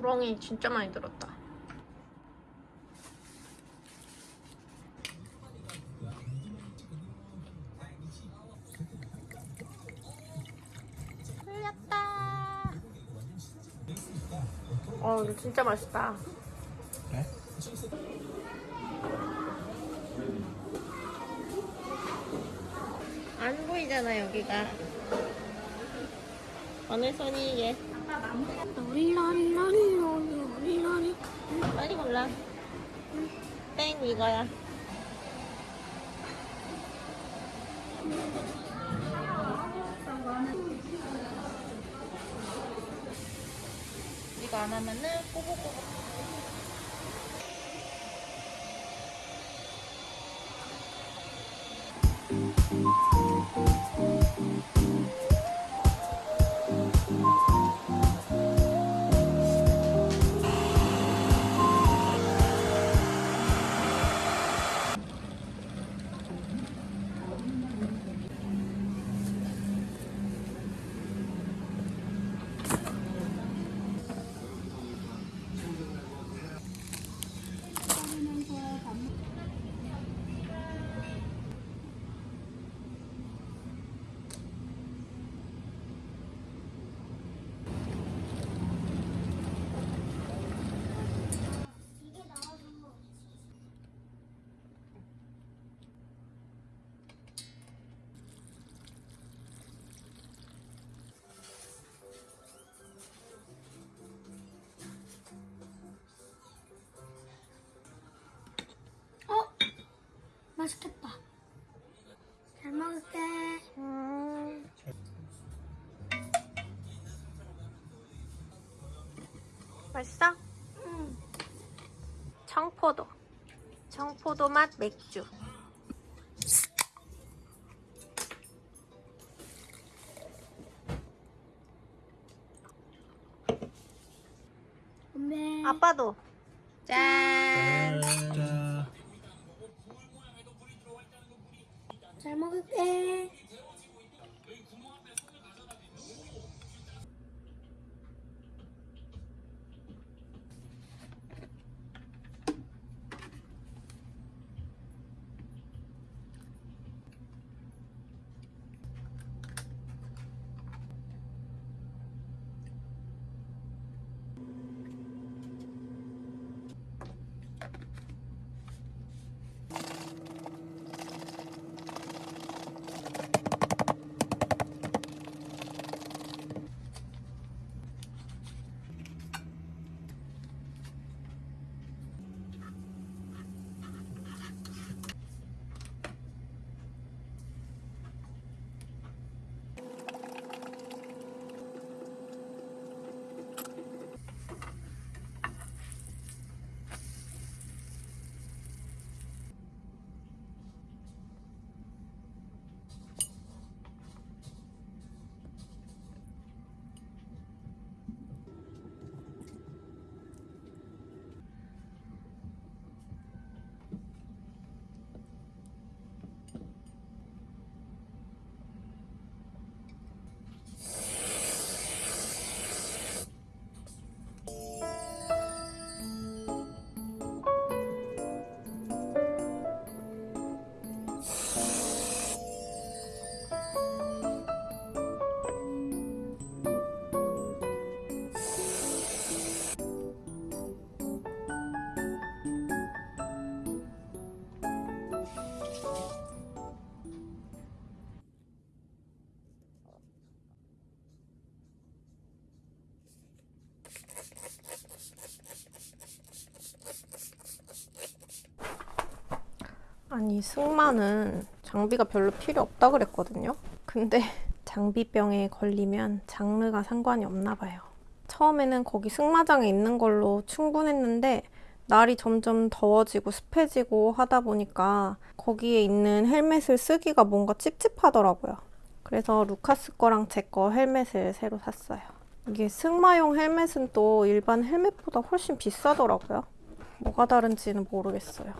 뻥이 진짜 많이 들었다. 흘렸다. 어, 이거 진짜 맛있다. 네? 안 보이잖아, 여기가. 어느 손이 이게? 롤러리러리러리러리 빨리 골라. 땡, 이거야. 이거 안 하면은 맛있겠다 잘 먹을게 음. 맛있어? 응. 청포도. 청포도 맛 맥주. 아빠도. 짠. 잘 아니 승마는 장비가 별로 필요 없다 그랬거든요. 근데 장비병에 걸리면 장르가 상관이 없나 봐요. 처음에는 거기 승마장에 있는 걸로 충분했는데 날이 점점 더워지고 습해지고 하다 보니까 거기에 있는 헬멧을 쓰기가 뭔가 찝찝하더라고요. 그래서 루카스 거랑 제 거 헬멧을 새로 샀어요. 이게 승마용 헬멧은 또 일반 헬멧보다 훨씬 비싸더라고요. 뭐가 다른지는 모르겠어요.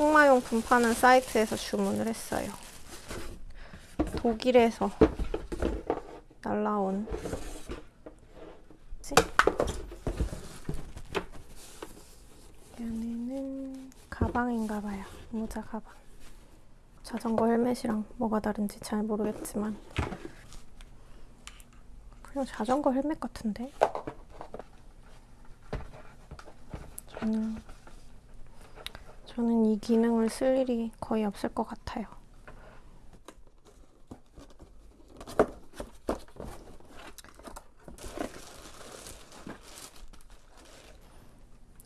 승마용품 파는 사이트에서 주문을 했어요. 독일에서 날라온? 얘네는 가방인가 봐요. 모자 가방. 자전거 헬멧이랑 뭐가 다른지 잘 모르겠지만 그냥 자전거 헬멧 같은데? 저는 저는 이 기능을 쓸 일이 거의 없을 것 같아요.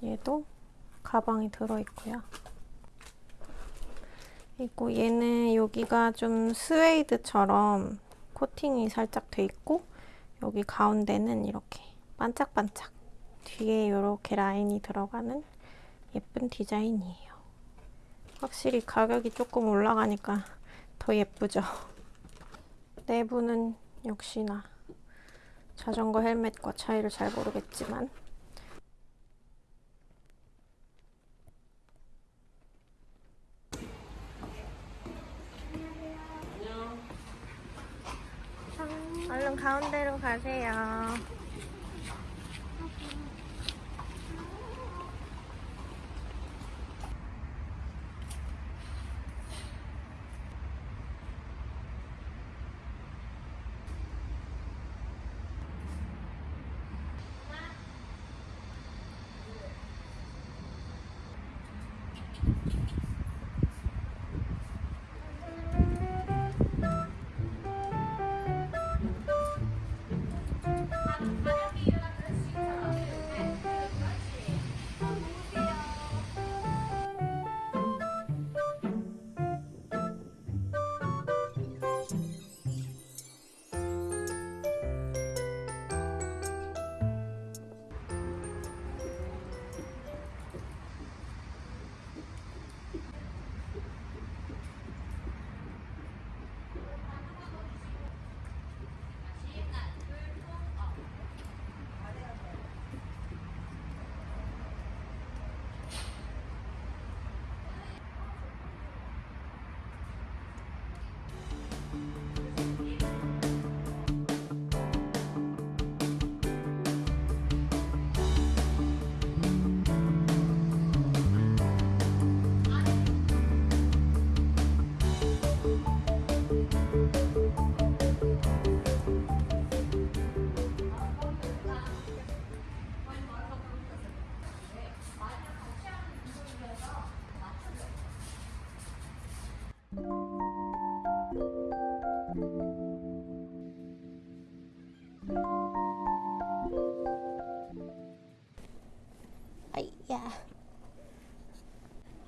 얘도 가방이 들어있고요. 그리고 얘는 여기가 좀 스웨이드처럼 코팅이 살짝 돼 있고 여기 가운데는 이렇게 반짝반짝 뒤에 이렇게 라인이 들어가는 예쁜 디자인이에요. 확실히 가격이 조금 올라가니까 더 예쁘죠. 내부는 역시나 자전거 헬멧과 차이를 잘 모르겠지만 얼른 가운데로 가세요. 야.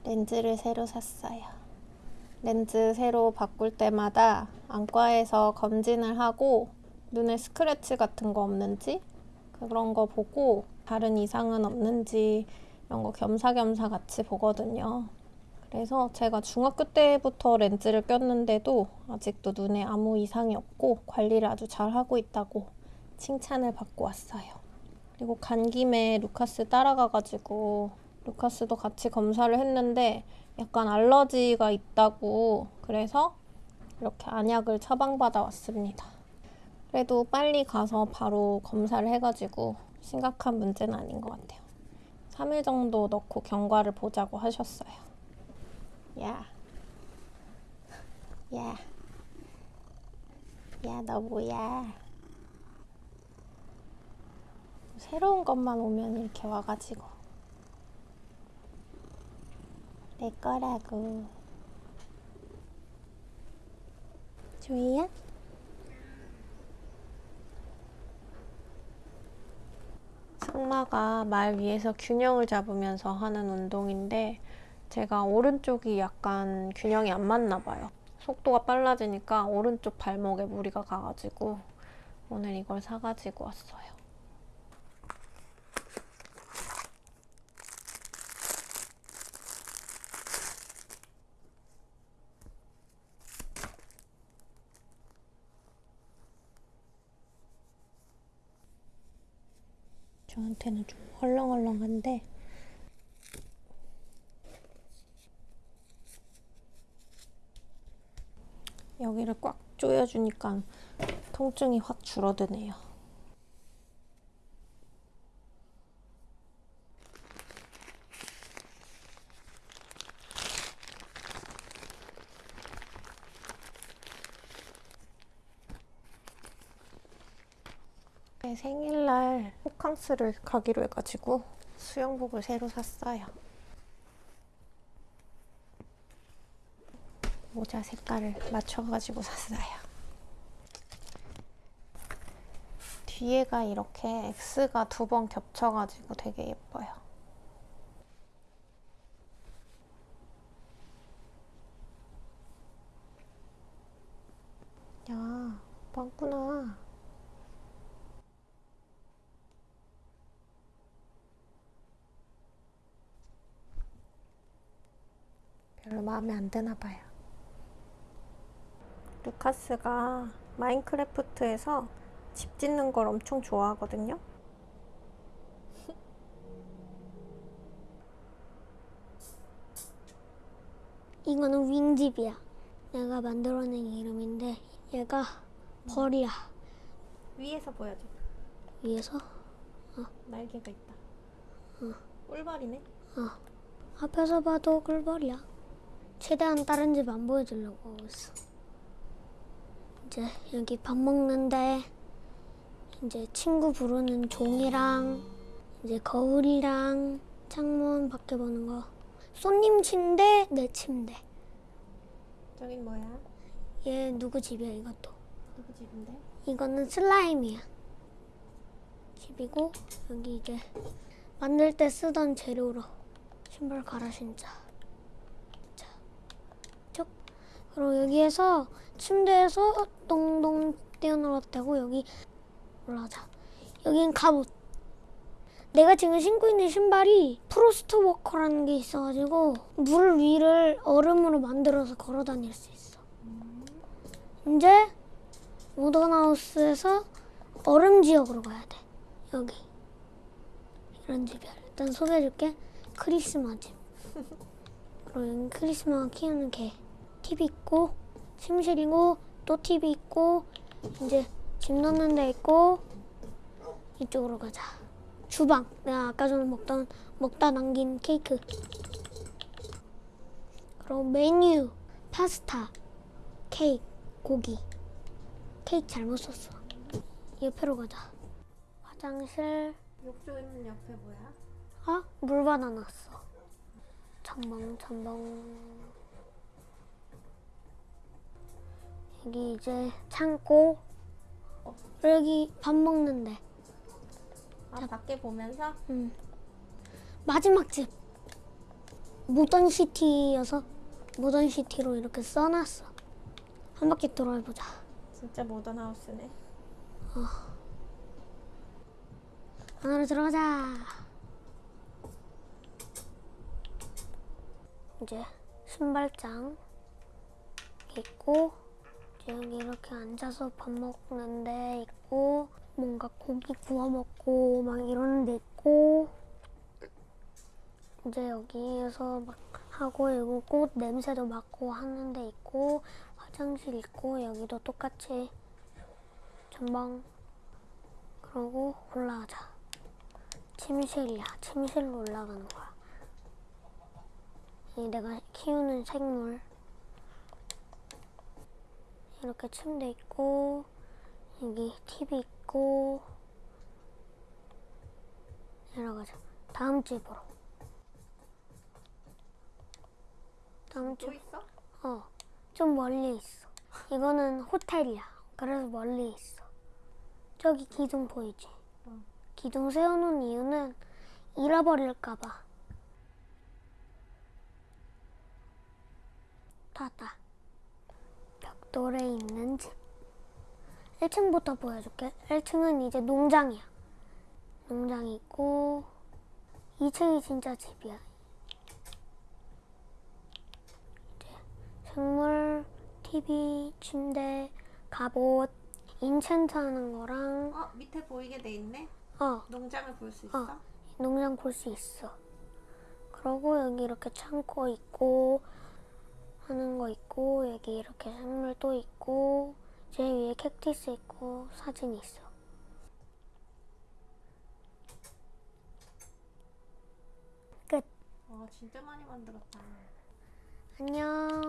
렌즈를 새로 샀어요. 렌즈 새로 바꿀 때마다 안과에서 검진을 하고 눈에 스크래치 같은 거 없는지 그런 거 보고 다른 이상은 없는지 이런 거 겸사겸사 같이 보거든요. 그래서 제가 중학교 때부터 렌즈를 꼈는데도 아직도 눈에 아무 이상이 없고 관리를 아주 잘 하고 있다고 칭찬을 받고 왔어요. 그리고 간 김에 루카스 따라가가지고 루카스도 같이 검사를 했는데 약간 알러지가 있다고 그래서 이렇게 안약을 처방받아 왔습니다. 그래도 빨리 가서 바로 검사를 해가지고 심각한 문제는 아닌 것 같아요. 3일 정도 넣고 경과를 보자고 하셨어요. 야. 야. 야, 너 뭐야? 새로운 것만 오면 이렇게 와가지고 내 거라고 조이야? 승마가 말 위에서 균형을 잡으면서 하는 운동인데 제가 오른쪽이 약간 균형이 안 맞나 봐요. 속도가 빨라지니까 오른쪽 발목에 무리가 가가지고 오늘 이걸 사가지고 왔어요. 저한테는 좀 헐렁헐렁한데 여기를 꽉 조여주니까 통증이 확 줄어드네요. 생일날 호캉스를 가기로 해가지고 수영복을 새로 샀어요. 모자 색깔을 맞춰가지고 샀어요. 뒤에가 이렇게 X가 두 번 겹쳐가지고 되게 예뻐요. 야, 많구나. 마음에 안 드나 봐요. 루카스가 마인크래프트에서 집 짓는 걸 엄청 좋아하거든요. 이거는 윙집이야. 내가 만들어낸 이름인데 얘가 벌이야. 위에서 보여줘. 위에서 날개가 있다. 꿀벌이네. 앞에서 봐도 꿀벌이야. 최대한 다른 집 안 보여주려고 하고 있어. 이제 여기 밥 먹는데 이제 친구 부르는 종이랑 이제 거울이랑 창문 밖에 보는 거. 손님 침대, 내 침대. 저긴 뭐야? 얘 누구 집이야 이것도. 누구 집인데? 이거는 슬라임이야. 집이고 여기 이제 만들 때 쓰던 재료로 신발 갈아 신자. 자, 그리고 여기에서 침대에서 동동 뛰어놀아도 되고 여기 올라가자. 여긴 갑옷. 내가 지금 신고 있는 신발이 프로스트 워커라는 게 있어가지고 물 위를 얼음으로 만들어서 걸어 다닐 수 있어. 이제 모던하우스에서 얼음 지역으로 가야 돼. 여기. 이런 집이야. 일단 소개해줄게. 크리스마 집. 그리고 여기 크리스마가 키우는 개. TV 있고, 침실이고, 또 TV 있고, 이제 집 넣는 데 있고, 이쪽으로 가자. 주방. 내가 아까 전에 먹던, 먹다 남긴 케이크. 그리고 메뉴. 파스타. 케이크. 고기. 케이크 잘못 썼어. 옆으로 가자. 화장실. 욕조 있는 옆에 뭐야? 아, 물 받아놨어. 첨벙, 첨벙. 여기 이제 창고. 여기 밥 먹는데. 아, 밖에 보면서 음. 마지막 집. 모던시티여서 모던시티로 이렇게 써놨어. 한 바퀴 돌아보자. 진짜 모던 하우스네. 안으로 들어가자. 이제 신발장 있고 여기 이렇게 앉아서 밥 먹는 데 있고 뭔가 고기 구워 먹고 막 이러는 데 있고 이제 여기에서 막 하고 여기 꽃 냄새도 맡고 하는 데 있고 화장실 있고 여기도 똑같이 전방 그러고 올라가자. 침실이야. 침실로 올라가는 거야. 이 내가 키우는 생물. 이렇게 침대 있고, 여기 TV 있고, 내려가자. 다음 집으로. 다음 집. 또 있어? 어, 좀 멀리 있어. 이거는 호텔이야. 그래서 멀리 있어. 저기 기둥 보이지? 어. 기둥 세워놓은 이유는 잃어버릴까봐. 닫아. 벽돌에 있는 집. 1층부터 보여줄게. 1층은 이제 농장이야. 농장이 있고, 2층이 진짜 집이야. 이제 생물, TV, 침대, 갑옷, 인챈트 하는 거랑, 어, 밑에 보이게 돼 있네. 어, 농장을 볼 수 있어? 어. 농장 볼 수 있어. 그러고 여기 이렇게 창고 있고 하는 거 있고 여기 이렇게 생물 또 있고 제 위에 캡티스 있고 사진이 있어. 끝. 와 진짜 많이 만들었다. 안녕.